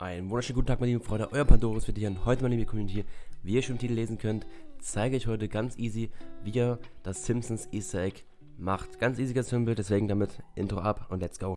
Einen wunderschönen guten Tag, meine lieben Freunde. Euer Pandoris wird hier und heute, meine liebe Community, wie ihr schon im Titel lesen könnt, zeige ich heute ganz easy, wie ihr das Simpsons Easter Egg macht. Ganz easy, ganz simpel, deswegen damit Intro ab und let's go.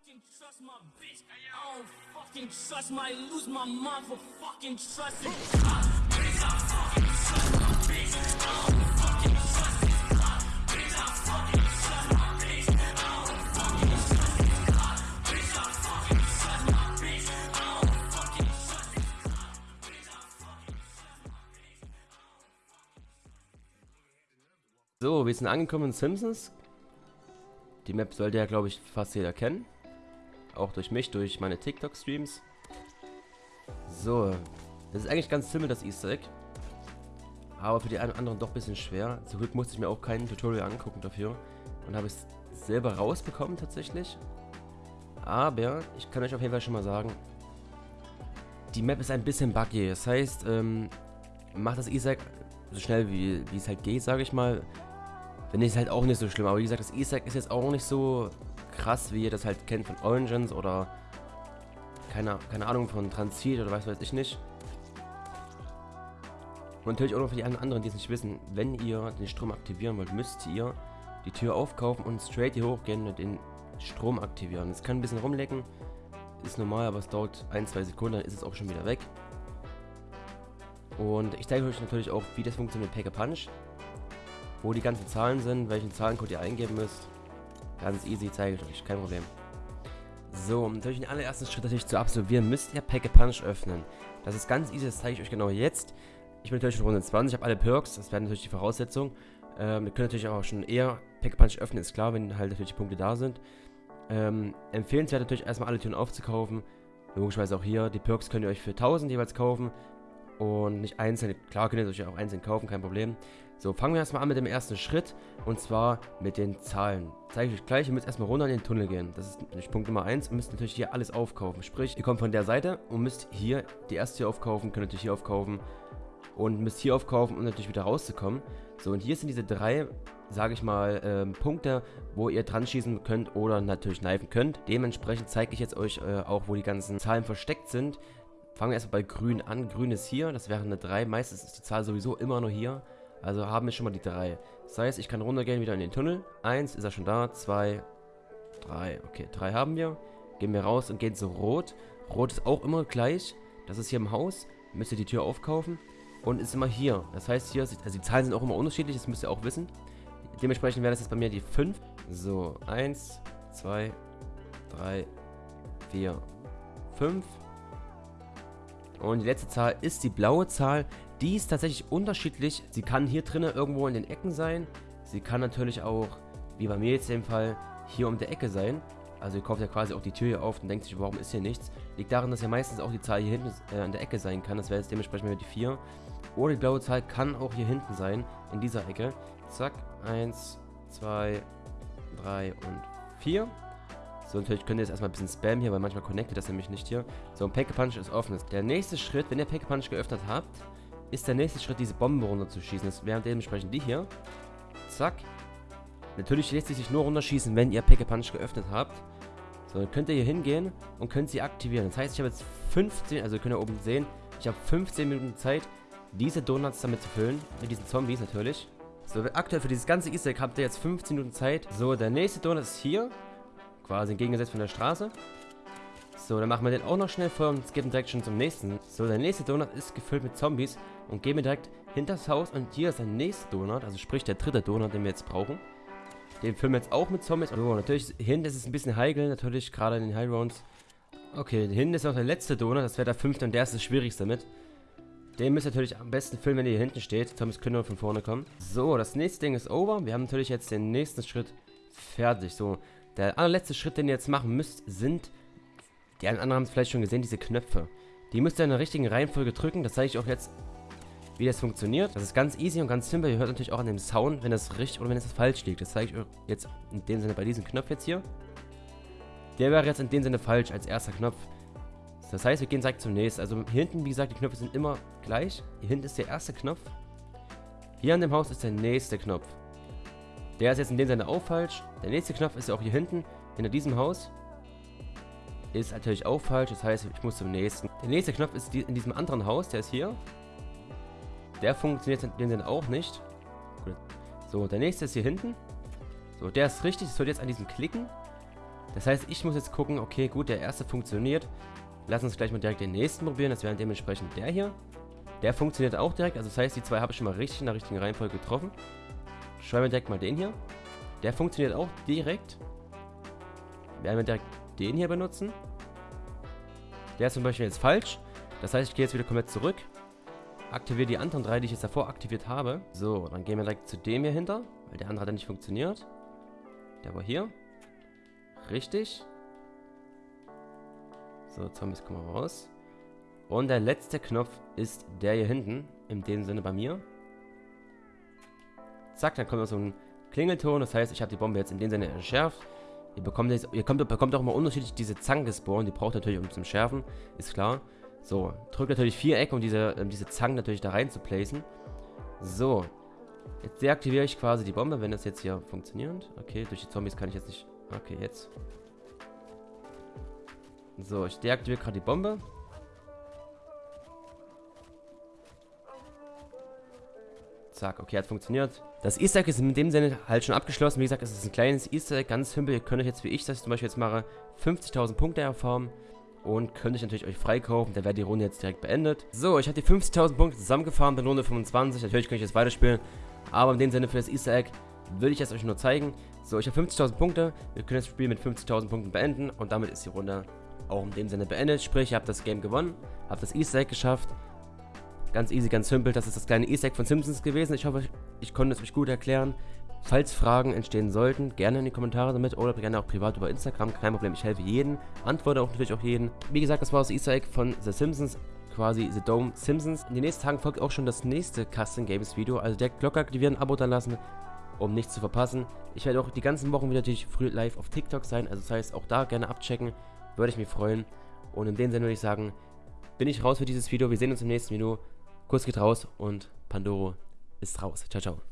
So, wir sind angekommen in Simpsons. Die Map sollte ja, glaube ich, fast jeder kennen. Auch durch mich, durch meine TikTok-Streams. So, das ist eigentlich ganz simpel, das Easter Egg. Aber für die einen anderen doch ein bisschen schwer. Zum Glück musste ich mir auch kein Tutorial angucken dafür. Und habe es selber rausbekommen tatsächlich. Aber ich kann euch auf jeden Fall schon mal sagen, die Map ist ein bisschen buggy. Das heißt, ähm, macht das Easter Egg so schnell wie, wie es halt geht, sage ich mal. Finde ich es halt auch nicht so schlimm. Aber wie gesagt, das Egg ist jetzt auch nicht so krass, wie ihr das halt kennt von Origins oder keine, keine Ahnung von Transit oder was weiß ich nicht. Und natürlich auch noch für die anderen, die es nicht wissen, wenn ihr den Strom aktivieren wollt, müsst ihr die Tür aufkaufen und straight hier hochgehen und den Strom aktivieren. Es kann ein bisschen rumlecken, ist normal, aber es dauert ein, zwei Sekunden, dann ist es auch schon wieder weg. Und ich zeige euch natürlich auch, wie das funktioniert mit Pack a Punch wo die ganzen Zahlen sind, welchen Zahlencode ihr eingeben müsst. Ganz easy, zeige ich euch, kein Problem. So, natürlich den allerersten Schritt natürlich zu absolvieren, müsst ihr Pack a Punch öffnen. Das ist ganz easy, das zeige ich euch genau jetzt. Ich bin natürlich in Runde 20, ich habe alle Perks, das wäre natürlich die Voraussetzung. Ähm, ihr könnt natürlich auch schon eher Pack a Punch öffnen, ist klar, wenn halt natürlich die Punkte da sind. Ähm, empfehlenswert natürlich erstmal alle Türen aufzukaufen. Logischerweise auch hier, die Perks könnt ihr euch für 1000 jeweils kaufen. Und nicht einzeln, klar könnt ihr euch auch einzeln kaufen, kein Problem. So, fangen wir erstmal an mit dem ersten Schritt und zwar mit den Zahlen. Zeige ich euch gleich, ihr müsst erstmal runter in den Tunnel gehen. Das ist natürlich Punkt Nummer 1. Ihr müsst natürlich hier alles aufkaufen. Sprich, ihr kommt von der Seite und müsst hier die erste hier aufkaufen, könnt natürlich hier aufkaufen und müsst hier aufkaufen, um natürlich wieder rauszukommen. So, und hier sind diese drei, sage ich mal, ähm, Punkte, wo ihr dran schießen könnt oder natürlich kneifen könnt. Dementsprechend zeige ich jetzt euch äh, auch, wo die ganzen Zahlen versteckt sind. Fangen wir erstmal bei grün an. Grün ist hier, das wäre eine 3. Meistens ist die Zahl sowieso immer nur hier. Also haben wir schon mal die drei. Das heißt, ich kann runtergehen wieder in den Tunnel. Eins, ist er schon da. Zwei, drei. Okay, drei haben wir. Gehen wir raus und gehen zu Rot. Rot ist auch immer gleich. Das ist hier im Haus. Müsst ihr die Tür aufkaufen. Und ist immer hier. Das heißt, hier, also die Zahlen sind auch immer unterschiedlich. Das müsst ihr auch wissen. Dementsprechend wäre das jetzt bei mir die 5. So, 1, 2, 3, 4, 5. Und die letzte Zahl ist die blaue Zahl. Die ist tatsächlich unterschiedlich. Sie kann hier drinnen irgendwo in den Ecken sein. Sie kann natürlich auch, wie bei mir jetzt dem Fall, hier um der Ecke sein. Also ihr kauft ja quasi auch die Tür hier auf und denkt sich, warum ist hier nichts? Liegt daran, dass ja meistens auch die Zahl hier hinten äh, an der Ecke sein kann. Das wäre jetzt dementsprechend wieder die 4. Oder die blaue Zahl kann auch hier hinten sein, in dieser Ecke. Zack, 1, 2, 3 und 4. So, natürlich könnt ihr jetzt erstmal ein bisschen spammen hier, weil manchmal connectet das nämlich nicht hier. So, ein Pack Punch ist offen. Der nächste Schritt, wenn ihr Pack Punch geöffnet habt, ist der nächste Schritt, diese Bombe runterzuschießen. Das wären dementsprechend die hier. Zack. Natürlich lässt sie sich nur runterschießen, wenn ihr Pack Punch geöffnet habt. So, dann könnt ihr hier hingehen und könnt sie aktivieren. Das heißt, ich habe jetzt 15, also könnt ihr oben sehen, ich habe 15 Minuten Zeit, diese Donuts damit zu füllen. Mit diesen Zombies natürlich. So, aktuell für dieses ganze Easter Egg habt ihr jetzt 15 Minuten Zeit. So, der nächste Donut ist hier. Quasi entgegengesetzt von der Straße. So, dann machen wir den auch noch schnell voll und skippen direkt schon zum nächsten. So, der nächste Donut ist gefüllt mit Zombies und gehen wir direkt hinter das Haus und hier ist der nächste Donut, also sprich der dritte Donut, den wir jetzt brauchen. Den füllen wir jetzt auch mit Zombies. So, natürlich, hinten ist es ein bisschen heikel, natürlich, gerade in den High Rounds. Okay, hinten ist auch der letzte Donut, das wäre der fünfte und der ist das schwierigste mit. Den müsst ihr natürlich am besten füllen, wenn ihr hier hinten steht. Zombies können nur von vorne kommen. So, das nächste Ding ist over. Wir haben natürlich jetzt den nächsten Schritt fertig. So, der allerletzte Schritt, den ihr jetzt machen müsst, sind, die anderen haben es vielleicht schon gesehen, diese Knöpfe. Die müsst ihr in der richtigen Reihenfolge drücken. Das zeige ich auch jetzt wie das funktioniert. Das ist ganz easy und ganz simpel. Ihr hört natürlich auch an dem Sound, wenn das richtig oder wenn es falsch liegt. Das zeige ich euch jetzt in dem Sinne bei diesem Knopf jetzt hier. Der wäre jetzt in dem Sinne falsch als erster Knopf. Das heißt, wir gehen direkt zum nächsten. Also hinten, wie gesagt, die Knöpfe sind immer gleich. Hier hinten ist der erste Knopf. Hier an dem Haus ist der nächste Knopf. Der ist jetzt in dem Sinne auch falsch. Der nächste Knopf ist ja auch hier hinten, hinter diesem Haus. ist natürlich auch falsch. Das heißt, ich muss zum nächsten. Der nächste Knopf ist in diesem anderen Haus. Der ist hier. Der funktioniert in dem Sinne auch nicht. So, der nächste ist hier hinten. So, der ist richtig. Das soll jetzt an diesem klicken. Das heißt, ich muss jetzt gucken, okay, gut, der erste funktioniert. Lass uns gleich mal direkt den nächsten probieren. Das wäre dementsprechend der hier. Der funktioniert auch direkt. Also das heißt, die zwei habe ich schon mal richtig in der richtigen Reihenfolge getroffen. Schreiben wir direkt mal den hier. Der funktioniert auch direkt. Werden wir direkt den hier benutzen. Der ist zum Beispiel jetzt falsch. Das heißt, ich gehe jetzt wieder komplett zurück. Aktiviere die anderen drei, die ich jetzt davor aktiviert habe. So, dann gehen wir direkt zu dem hier hinter. Weil der andere hat ja nicht funktioniert. Der war hier. Richtig. So, Zombies kommen raus. Und der letzte Knopf ist der hier hinten. In dem Sinne bei mir. Zack, dann kommt noch so ein Klingelton. Das heißt, ich habe die Bombe jetzt in dem Sinne entschärft. Ihr bekommt, jetzt, ihr kommt, bekommt auch immer unterschiedlich diese Zangen gespawnt. Die braucht natürlich um zum Schärfen. Ist klar. So, drückt natürlich Viereck, um diese, um diese Zangen natürlich da rein zu placen. So. Jetzt deaktiviere ich quasi die Bombe, wenn das jetzt hier funktioniert. Okay, durch die Zombies kann ich jetzt nicht... Okay, jetzt. So, ich deaktiviere gerade die Bombe. Zack, okay, hat funktioniert. Das Easter Egg ist in dem Sinne halt schon abgeschlossen. Wie gesagt, es ist ein kleines Easter Egg, ganz simpel. Ihr könnt euch jetzt, wie ich das zum Beispiel jetzt mache, 50.000 Punkte erfahren. Und könnt euch natürlich euch freikaufen. Da wäre die Runde jetzt direkt beendet. So, ich habe die 50.000 Punkte zusammengefahren, bin Runde 25. Natürlich könnt ich jetzt weiterspielen. Aber in dem Sinne für das Easter Egg will ich es euch nur zeigen. So, ich habe 50.000 Punkte. Wir können das Spiel mit 50.000 Punkten beenden. Und damit ist die Runde auch in dem Sinne beendet. Sprich, ihr habt das Game gewonnen. Habt das Easter Egg geschafft. Ganz easy, ganz simpel. Das ist das kleine Easter Egg von Simpsons gewesen. Ich hoffe, ich konnte es euch gut erklären. Falls Fragen entstehen sollten, gerne in die Kommentare damit oder gerne auch privat über Instagram. Kein Problem, ich helfe jedem. Antworte auch natürlich auch jeden. Wie gesagt, das war das Easter Egg von The Simpsons quasi The Dome Simpsons. In den nächsten Tagen folgt auch schon das nächste Custom Games Video. Also der Glocke aktivieren, Abo da lassen, um nichts zu verpassen. Ich werde auch die ganzen Wochen wieder natürlich früh live auf TikTok sein. Also das heißt, auch da gerne abchecken. Würde ich mich freuen. Und in dem Sinne würde ich sagen, bin ich raus für dieses Video. Wir sehen uns im nächsten Video. Kurs geht raus und Pandoro ist raus. Ciao, ciao.